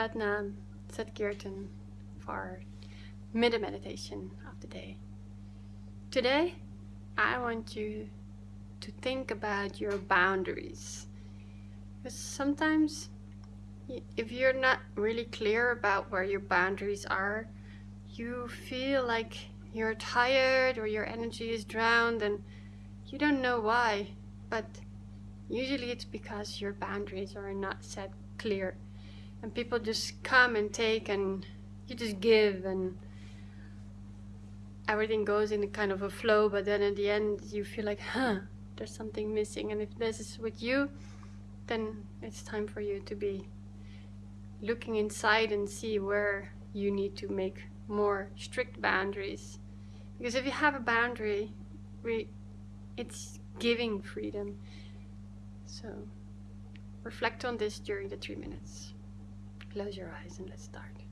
Satnam, Sat Kirtan for mid meditation of the day. Today, I want you to think about your boundaries. Because sometimes, if you're not really clear about where your boundaries are, you feel like you're tired or your energy is drowned and you don't know why. But usually it's because your boundaries are not set clear and people just come and take and you just give and everything goes in a kind of a flow but then at the end you feel like huh there's something missing. And if this is with you then it's time for you to be looking inside and see where you need to make more strict boundaries. Because if you have a boundary we it's giving freedom. So reflect on this during the three minutes Close your eyes and let's start.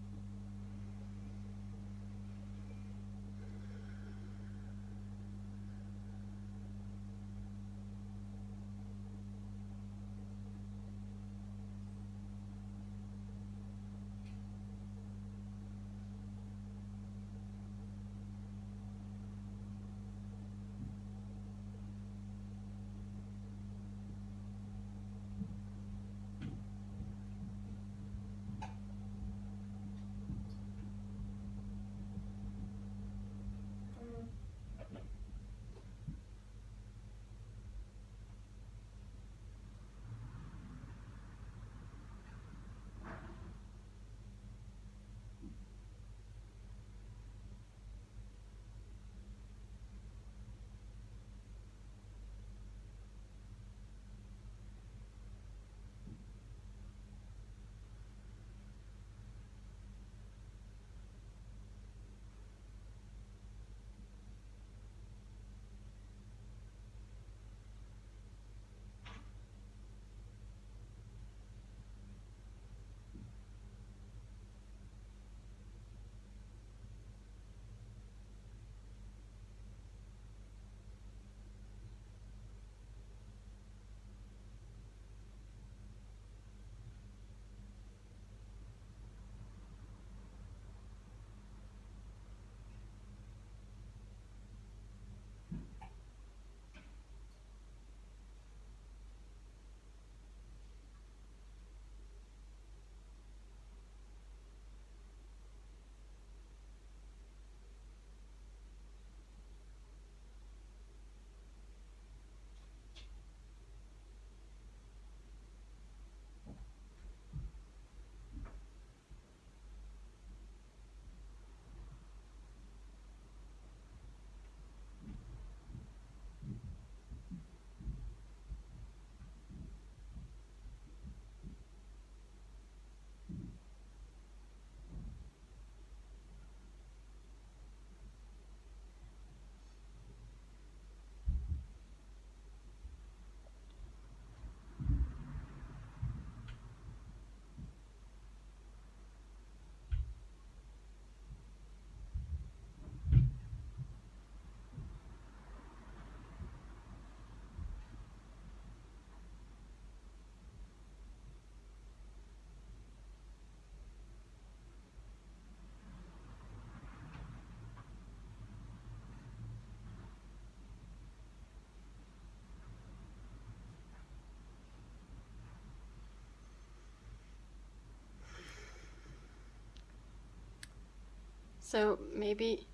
So maybe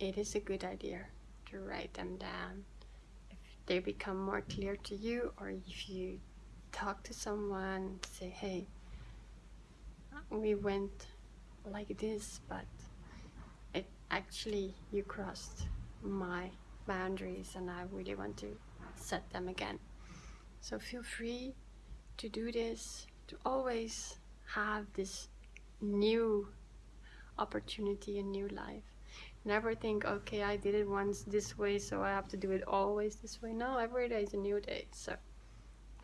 it is a good idea to write them down. If they become more clear to you or if you talk to someone say hey we went like this but it actually you crossed my boundaries and I really want to set them again. So feel free to do this to always have this new opportunity in new life. Never think, okay, I did it once this way, so I have to do it always this way. No, every day is a new day. So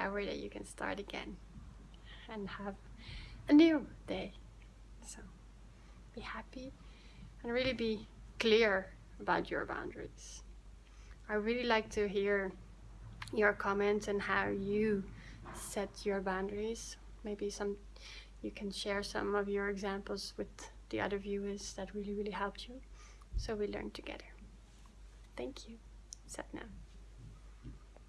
every day you can start again and have a new day. So be happy and really be clear about your boundaries. I really like to hear your comments and how you set your boundaries. Maybe some you can share some of your examples with the other viewers that really, really helped you. So we learn together. Thank you. Satnam.